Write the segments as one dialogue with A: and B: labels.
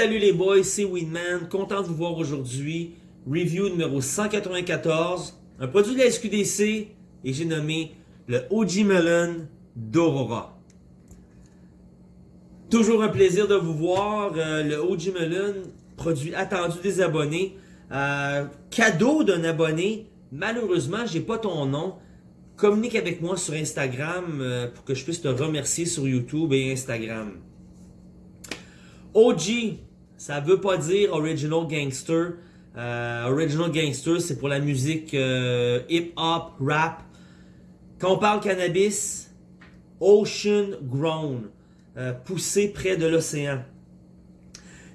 A: Salut les boys, c'est Winman, content de vous voir aujourd'hui. Review numéro 194, un produit de la SQDC et j'ai nommé le OG Melon d'Aurora. Toujours un plaisir de vous voir, euh, le OG Melon, produit attendu des abonnés. Euh, cadeau d'un abonné, malheureusement j'ai pas ton nom. Communique avec moi sur Instagram euh, pour que je puisse te remercier sur YouTube et Instagram. OG, ça veut pas dire Original Gangster. Euh, original Gangster, c'est pour la musique euh, hip-hop, rap. Quand on parle cannabis, Ocean Grown, euh, poussé près de l'océan.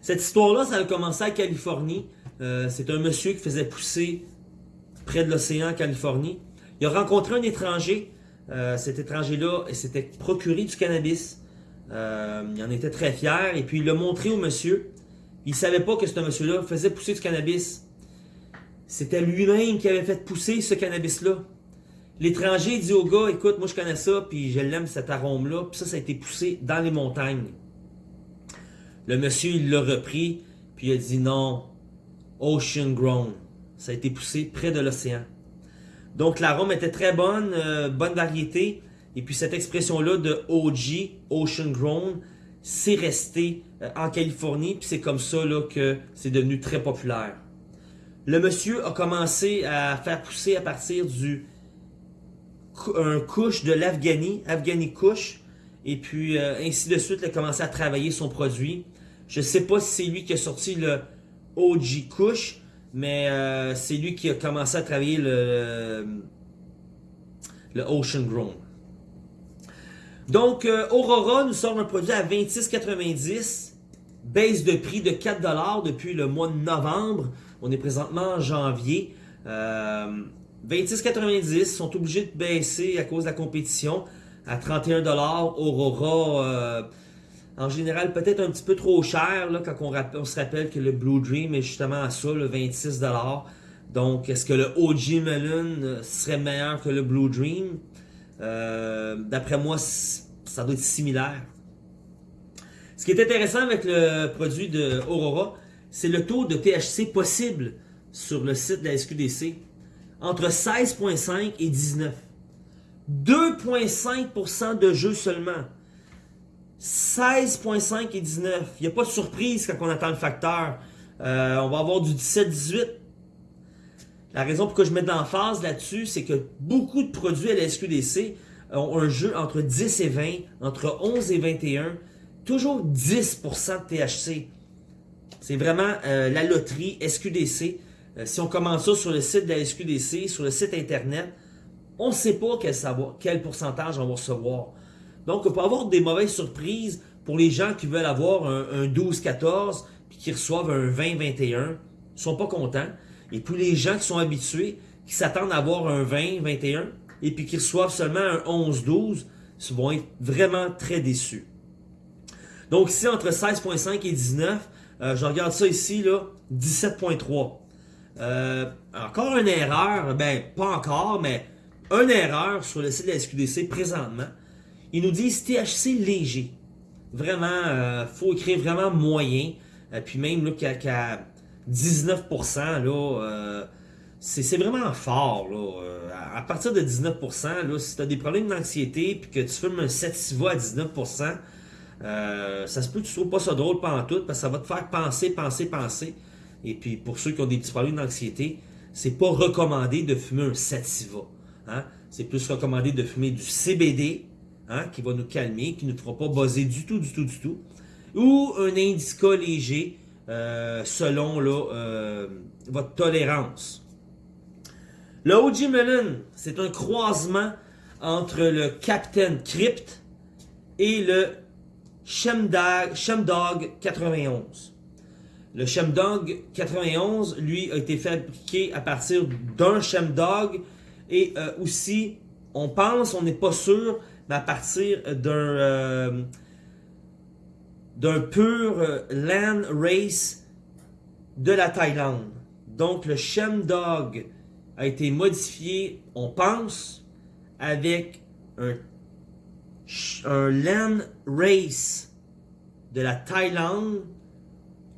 A: Cette histoire-là, ça a commencé à Californie. c'est un monsieur qui faisait pousser près de l'océan en Californie. Il a rencontré un étranger. cet étranger-là s'était procuré du cannabis. Euh, il en était très fier et puis il l'a montré au monsieur. Il savait pas que ce monsieur-là faisait pousser du cannabis. C'était lui-même qui avait fait pousser ce cannabis-là. L'étranger dit au gars, écoute, moi je connais ça, puis je l'aime cet arôme-là, puis ça, ça a été poussé dans les montagnes. Le monsieur, il l'a repris, puis il a dit non, ocean grown. Ça a été poussé près de l'océan. Donc l'arôme était très bonne, euh, bonne variété. Et puis cette expression-là de OG, Ocean Grown, c'est resté euh, en Californie, puis c'est comme ça là, que c'est devenu très populaire. Le monsieur a commencé à faire pousser à partir du un couche de l'Afghani, Afghani couche, et puis euh, ainsi de suite, il a commencé à travailler son produit. Je ne sais pas si c'est lui qui a sorti le OG couche, mais euh, c'est lui qui a commencé à travailler le, le Ocean Grown. Donc, euh, Aurora nous sort un produit à 26,90$, baisse de prix de 4$ depuis le mois de novembre. On est présentement en janvier. Euh, 26,90$, sont obligés de baisser à cause de la compétition à 31$. Aurora, euh, en général, peut-être un petit peu trop cher là, quand on, se rappelle que le Blue Dream est justement à ça, le 26$. Donc, est-ce que le OG Melon euh, serait meilleur que le Blue Dream? Euh, d'après moi, ça doit être similaire. Ce qui est intéressant avec le produit de Aurora, c'est le taux de THC possible sur le site de la SQDC. Entre 16.5 et 19. 2.5% de jeu seulement. 16.5 et 19. Il n'y a pas de surprise quand on attend le facteur. Euh, on va avoir du 17-18 la raison pour que je mets d'emphase là-dessus, c'est que beaucoup de produits à la SQDC ont un jeu entre 10 et 20, entre 11 et 21, toujours 10% de THC. C'est vraiment euh, la loterie SQDC. Euh, si on commence ça sur le site de la SQDC, sur le site internet, on ne sait pas quel, pourcentage on va recevoir. Donc, on peut avoir des mauvaises surprises pour les gens qui veulent avoir un, un 12-14 puis qui reçoivent un 20-21. Ils sont pas contents. Et puis les gens qui sont habitués, qui s'attendent à avoir un 20, 21, et puis qui reçoivent seulement un 11, 12, vont être vraiment très déçus. Donc ici, entre 16.5 et 19, euh, je regarde ça ici, là, 17.3. Euh, encore une erreur, ben pas encore, mais une erreur sur le site de la SQDC présentement. Ils nous disent THC léger. Vraiment, euh, faut écrire vraiment moyen. Euh, puis même là, qu'à 19%, là, euh, c'est vraiment fort. Là. Euh, à partir de 19%, là, si tu as des problèmes d'anxiété et que tu fumes un sativa à 19%, euh, ça se peut que tu trouves pas ça drôle pendant tout parce que ça va te faire penser, penser, penser. Et puis pour ceux qui ont des petits problèmes d'anxiété, c'est pas recommandé de fumer un sativa. Hein? C'est plus recommandé de fumer du CBD hein, qui va nous calmer, qui ne nous fera pas buzzer du tout, du tout, du tout. Ou un indica léger euh, selon euh, votre tolérance. Le OG Melon, c'est un croisement entre le Captain Crypt et le Chemdog 91. Le Chemdog 91, lui, a été fabriqué à partir d'un Chemdog et euh, aussi, on pense, on n'est pas sûr, mais à partir d'un d'un pur euh, land race de la Thaïlande. Donc le Dog a été modifié, on pense, avec un, land race de la Thaïlande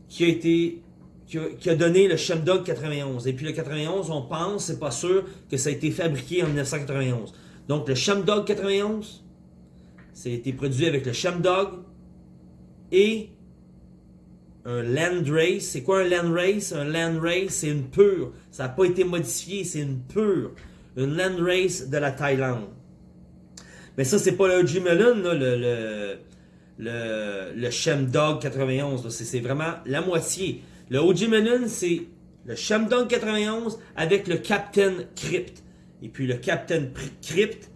A: qui a été qui a, donné le Chemdog 91. Et puis le 91, on pense, c'est pas sûr, que ça a été fabriqué en 1991. Donc le Chemdog 91, ça a été produit avec le Chemdog et un Land Race. C'est quoi un Land Race? Un Land Race, c'est une pure. Ça n'a pas été modifié, c'est une pure. Une Land Race de la Thaïlande. Mais ça, c'est pas le OG Melon, le, le, le, Chemdog 91. C'est vraiment la moitié. Le OG Melon, c'est le Chemdog 91 avec le Captain Crypt. Et puis le Captain Crypt,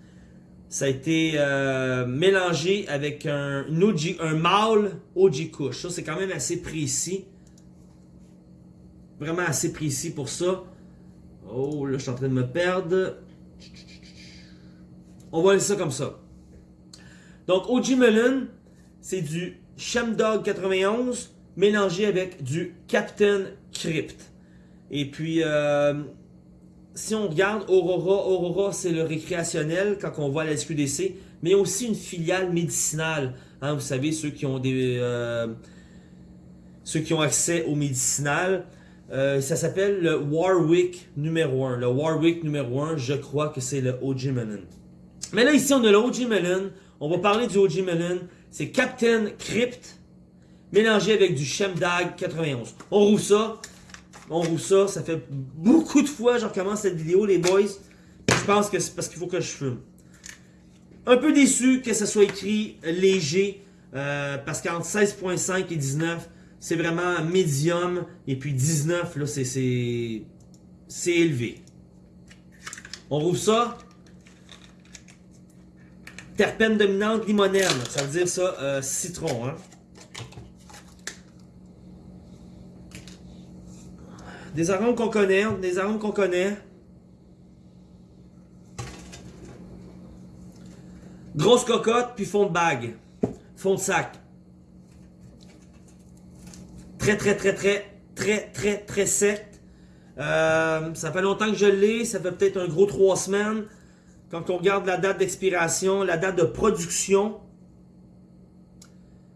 A: ça a été euh, mélangé avec un, un mâle OG Kush. Ça, c'est quand même assez précis. Vraiment assez précis pour ça. Oh, là, je suis en train de me perdre. On va laisser ça comme ça. Donc, OG Melon, c'est du Chemdog 91 mélangé avec du Captain Crypt. Et puis, euh, si on regarde Aurora, Aurora c'est le récréationnel quand on voit la SQDC, mais aussi une filiale médicinale. Hein, vous savez, ceux qui ont euh, ceux qui ont accès au médicinal. Euh, ça s'appelle le Warwick numéro 1. Le Warwick numéro 1, je crois que c'est le OG Melon. Mais là, ici, on a le OG Melon. On va parler du OG Melon. C'est Captain Crypt mélangé avec du Shemdag 91. On roule ça. On roule ça. Ça fait beaucoup de fois que je recommence cette vidéo, les boys. Je pense que c'est parce qu'il faut que je fume. Un peu déçu que ça soit écrit léger. Euh, parce qu'entre 16.5 et 19, c'est vraiment médium. Et puis 19, là, c'est élevé. On roule ça. Terpène dominante limonène. Ça veut dire ça, euh, citron. Hein? Des arômes qu'on connaît, des arômes qu'on connaît. Grosse cocotte, puis fond de bague. Fond de sac. Très, très, très, très, très, très, très sec. Euh, ça fait longtemps que je l'ai. Ça fait peut-être un gros trois semaines. Quand on regarde la date d'expiration, la date de production,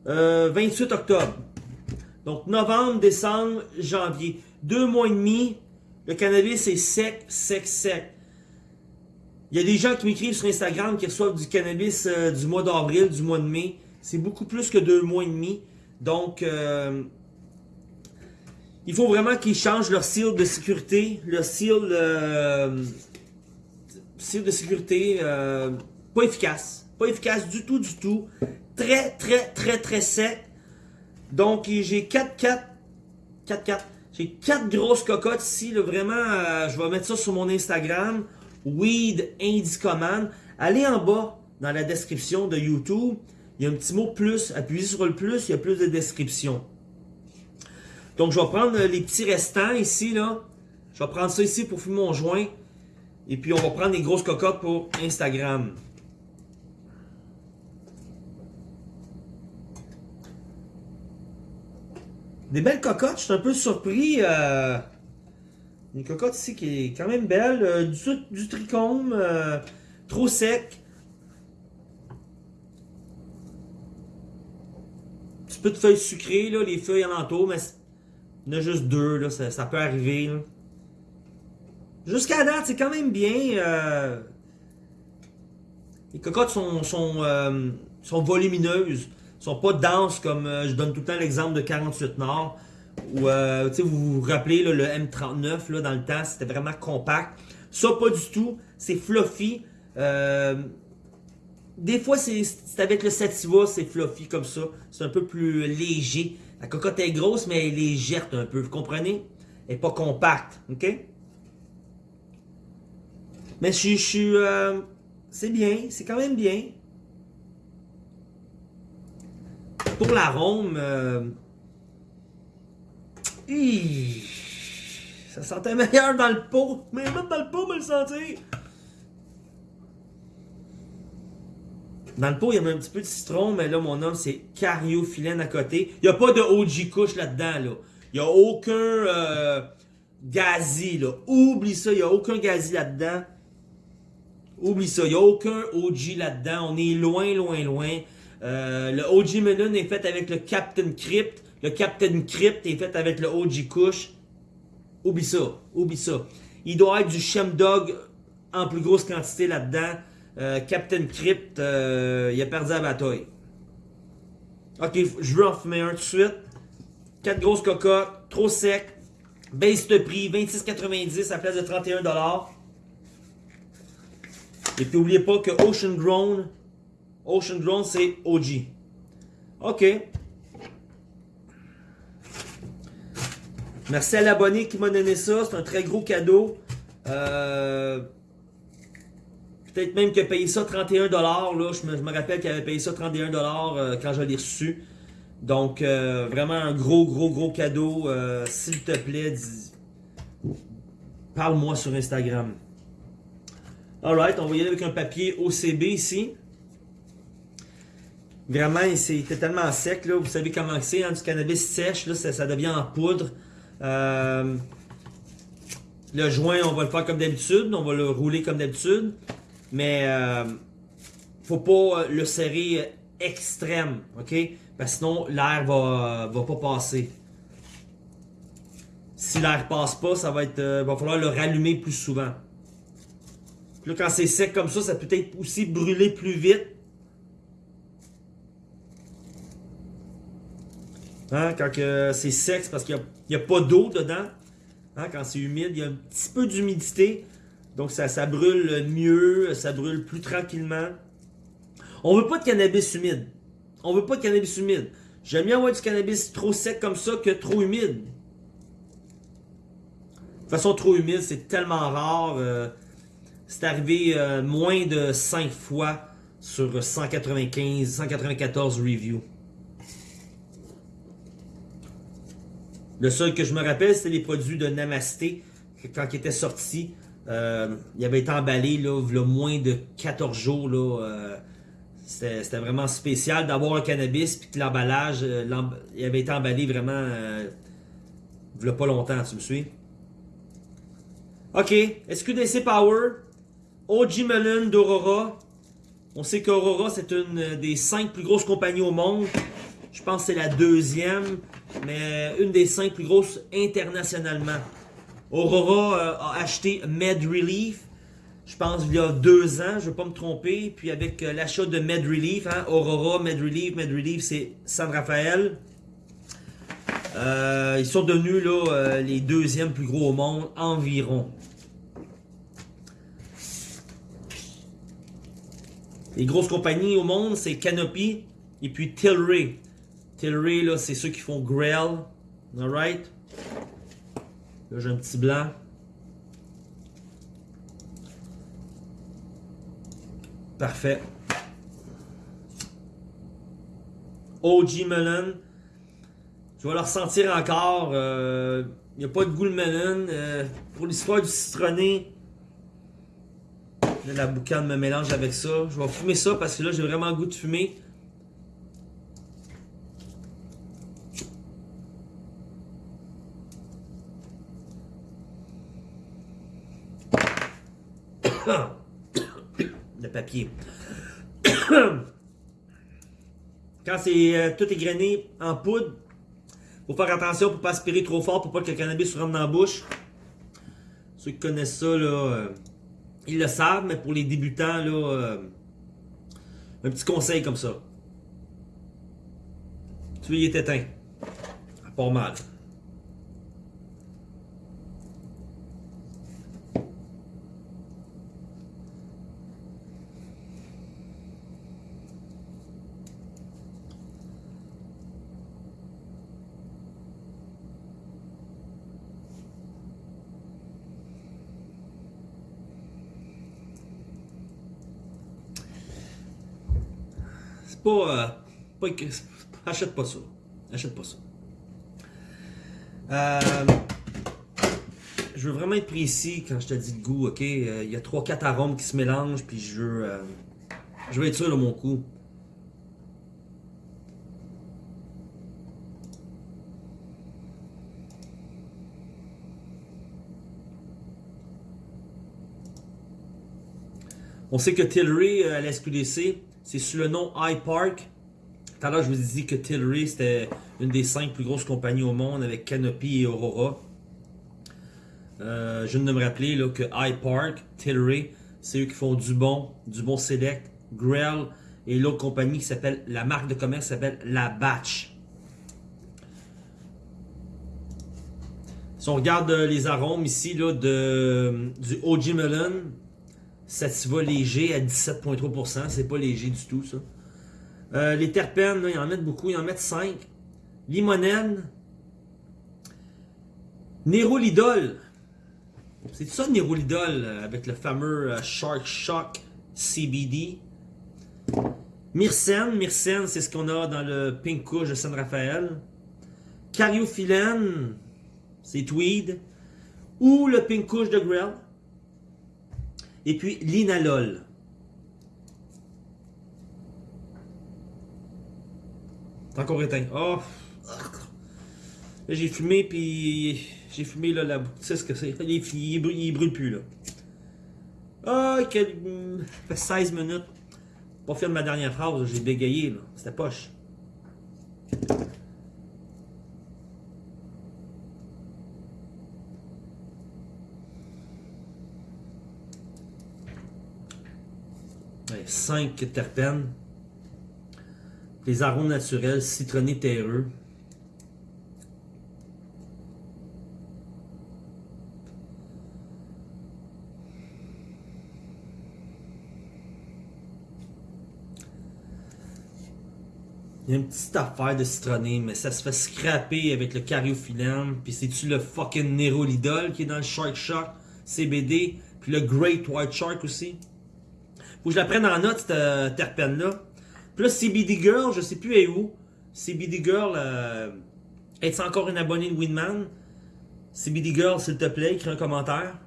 A: 28 euh, octobre. Donc novembre, décembre, janvier deux mois et demi, le cannabis est sec, sec, sec. Il y a des gens qui m'écrivent sur Instagram qui reçoivent du cannabis euh, du mois d'avril, du mois de mai. C'est beaucoup plus que deux mois et demi. Donc, euh, il faut vraiment qu'ils changent leur seal de sécurité. Leur seal, euh, de sécurité, pas efficace. Pas efficace du tout, du tout. Très, très, très, très sec. Donc, j'ai 4, 4, 4, 4. J'ai quatre grosses cocottes ici. Vraiment, euh, je vais mettre ça sur mon Instagram. Weed Indicoman. Allez en bas dans la description de YouTube. Il y a un petit mot plus. Appuyez sur le plus, il y a plus de description. Donc, je vais prendre les petits restants ici. là. Je vais prendre ça ici pour fumer mon joint. Et puis, on va prendre les grosses cocottes pour Instagram. Des belles cocottes, je suis un peu surpris. Euh, une cocotte ici qui est quand même belle. Euh, du, trichome, euh, trop sec. Un petit peu de feuilles sucrées, les feuilles alentour, mais il y en a juste deux, là, ça, peut arriver. Jusqu'à date, c'est quand même bien. les cocottes sont volumineuses sont pas denses comme euh, je donne tout le temps l'exemple de 48 Nord. Euh, vous vous rappelez le M39 là, dans le temps, c'était vraiment compact. Ça, pas du tout. C'est fluffy. Euh, des fois, c'est avec le Sativa, c'est fluffy comme ça. C'est un peu plus léger. La cocotte est grosse, mais elle est légère un peu. Vous comprenez? Elle n'est pas compacte. OK? Mais je suis... c'est bien. C'est quand même bien. Pour l'arôme, euh, ça sentait meilleur dans le pot. Mais même dans le pot, me le sentir. Dans le pot, il y avait un petit peu de citron, mais là, mon homme, c'est cariophyllène à côté. Il n'y a pas de OG couche là-dedans, là. Il n'y a aucun euh, gazi, là. Oublie ça, il n'y a aucun gazi là-dedans. Oublie ça, il n'y a aucun OG là-dedans. On est loin, loin, loin. Euh, le OG Melon est fait avec le Captain Crypt. le Captain Crypt est fait avec le OG Kush. Oublie ça, oublie ça. Il doit être du Shemdog en plus grosse quantité là-dedans. Euh, Captain Crypt, euh, il a perdu la bataille. Ok, je veux en fumer un tout de suite. 4 grosses cocottes, trop sec. Base de prix, 26,90 à la place de 31$. Et puis n'oubliez pas que Ocean Grown, Ocean Grown c'est OG. Ok. Merci à l'abonné qui m'a donné ça. C'est un très gros cadeau. Euh, Peut-être même qu'il a payé ça 31$. Là. Je, me, rappelle qu'il avait payé ça 31$ euh, quand je l'ai reçu. Donc, euh, vraiment un gros, gros, gros cadeau. S'il te plaît, parle-moi sur Instagram. Alright, on va y aller avec un papier OCB ici. Vraiment, c'était tellement sec, là. Vous savez comment c'est, hein, du cannabis sèche, là, ça, devient en poudre. Euh, le joint, on va le faire comme d'habitude, on va le rouler comme d'habitude. Mais euh, faut pas le serrer extrême, ok? Parce que sinon l'air va, va pas passer. Si l'air passe pas, ça va être. Euh, va falloir le rallumer plus souvent. Puis là, quand c'est sec comme ça, ça peut être aussi brûler plus vite. Hein, quand c'est sec, parce qu'il n'y a, pas d'eau dedans. Hein, quand c'est humide, il y a un petit peu d'humidité. Donc ça, brûle mieux, ça brûle plus tranquillement. On veut pas de cannabis humide. On veut pas de cannabis humide. J'aime bien avoir du cannabis trop sec comme ça que trop humide. De toute façon, trop humide, c'est tellement rare. Euh, c'est arrivé euh, moins de 5 fois sur 195, 194 reviews. Le seul que je me rappelle, c'était les produits de Namasté quand ils étaient sortis. Euh, il avait été emballé là, moins de 14 jours. Là, euh, c'était vraiment spécial d'avoir un cannabis puis que l'emballage, euh, il avait été emballé vraiment euh, il pas longtemps, tu me suis? Ok, SQDC Power, OG Melon d'Aurora. On sait qu'Aurora, c'est une des cinq plus grosses compagnies au monde. Je pense que c'est la deuxième, mais une des cinq plus grosses internationalement. Aurora euh, a acheté Med Relief, je pense il y a deux ans, je ne veux pas me tromper. Puis avec euh, l'achat de Med Relief, hein, Aurora, Med Relief, Med Relief c'est San Rafael. Euh, ils sont devenus là, les deuxièmes plus gros au monde environ. Les grosses compagnies au monde, c'est Canopy et puis Tilray. Tilray, là, c'est ceux qui font Grail. Alright? Là, j'ai un petit blanc. Parfait. OG melon. Je vais le ressentir encore. Il euh, n'y a pas de goût le melon. Euh, pour l'histoire du citronné, la boucane me mélange avec ça. Je vais fumer ça parce que là, j'ai vraiment le goût de fumer. Quand c'est euh, tout égrené en poudre, faut faire attention pour pas aspirer trop fort pour pas que le cannabis se rentre dans la bouche. Ceux qui connaissent ça, là, euh, ils le savent, mais pour les débutants, là, euh, un petit conseil comme ça. Est éteint. Pas mal. Pas, euh, achète pas ça. Achète pas ça. Euh, je veux vraiment être précis quand je te dis le goût, ok? Euh, il y a 3-4 arômes qui se mélangent, puis je veux, je être sûr de mon coup. On sait que Tilray à SQDC c'est sous le nom iPark. Tout à l'heure, je vous ai dit que Tilray, c'était une des cinq plus grosses compagnies au monde avec Canopy et Aurora. Euh, je viens de me rappeler là, que iPark, Tilray, c'est eux qui font Dubon, Dubon Select, Grell et l'autre compagnie qui s'appelle, la marque de commerce s'appelle La Batch. Si on regarde euh, les arômes ici là, de, du OG Melon, Sativa léger à 17,3%, c'est pas léger du tout ça. Euh, les terpènes, ils en mettent beaucoup, ils en mettent 5. Limonène. Nérolidol. C'est ça Nérolidol euh, avec le fameux euh, Shark Shock CBD. Myrcène, Myrcène, c'est ce qu'on a dans le Pink Kush de San Rafael. Cariophyllène, c'est Tweed. Ou le Pink Kush de Grell. Et puis l'inalol. C'est encore éteint. Oh! J'ai fumé, puis j'ai fumé là, la sais ce que c'est? Il, il, brûle, plus là. Ah, oh, quel... ça fait 16 minutes. Pas faire ma dernière phrase, j'ai bégayé là. C'était poche. 5 terpènes. Les arômes naturels, citronnés terreux. Il y a une petite affaire de citronné, mais ça se fait scraper avec le cariophyllène. Puis c'est-tu le fucking Nerolidol qui est dans le Shark Shock CBD. Puis le Great White Shark aussi? Faut je la prenne en note, cette euh, terpène-là. Là, CBD Girl, je sais plus elle est où. CBD Girl, euh, est-ce encore une abonnée de Winman? CBD Girl, s'il te plaît, écris un commentaire.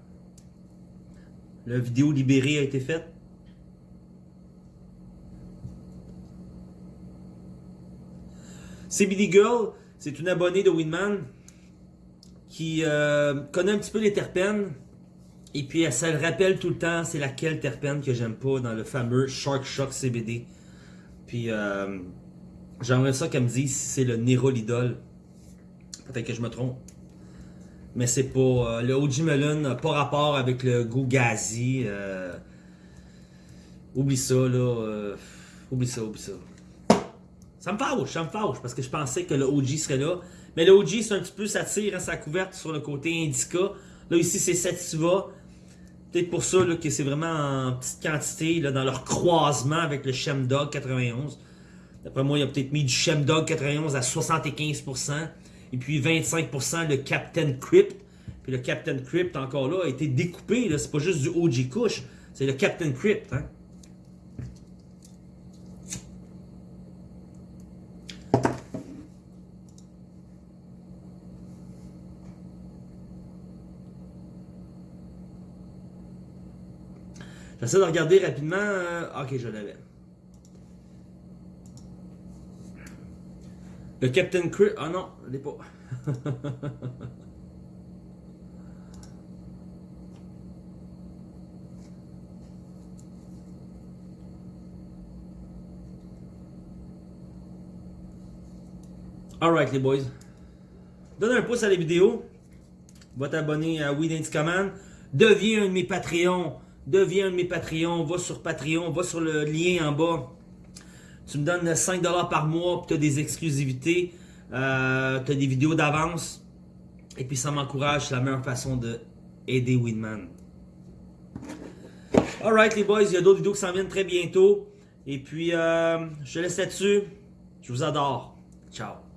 A: La vidéo libérée a été faite. CBD Girl, c'est une abonnée de Winman qui euh, connaît un petit peu les terpènes. Et puis se le rappelle tout le temps, c'est laquelle terpène que j'aime pas dans le fameux Shark Shock CBD. Puis euh, j'aimerais ça qu'elle me dise si c'est le Nérolidol. Peut-être que je me trompe. Mais c'est pas. Euh, le OG Melon n'a pas rapport avec le goût gazi. Euh, oublie ça, là. oublie ça, oublie ça. Ça me fâche, ça me fâche, parce que je pensais que le OG serait là. Mais le OG, c'est un petit peu, ça tire à sa couverte sur le côté indica. Là, ici, c'est Sativa. Peut-être pour ça que c'est vraiment en petite quantité là, dans leur croisement avec le Chemdog 91. D'après moi, il a peut-être mis du Chemdog 91 à 75%. Et puis 25% le Captain Crypt. Puis le Captain Crypt, encore là, a été découpé. C'est pas juste du OG Kush. C'est le Captain Crypt. Hein? J'essaie de regarder rapidement. Euh, ok, je l'avais. Le Captain Crit. Ah non, je l'ai pas. Alright les boys. Donne un pouce à la vidéo. Va t'abonner à Weed Command. Deviens un de mes Patreons deviens un de mes Patreons, va sur Patreon, va sur le lien en bas. Tu me donnes 5$ par mois, tu as des exclusivités, euh, tu as des vidéos d'avance. Et puis ça m'encourage, c'est la meilleure façon de aider Winman. Alright les boys, il y a d'autres vidéos qui s'en viennent très bientôt. Et puis, euh, je te laisse là-dessus. Je vous adore. Ciao.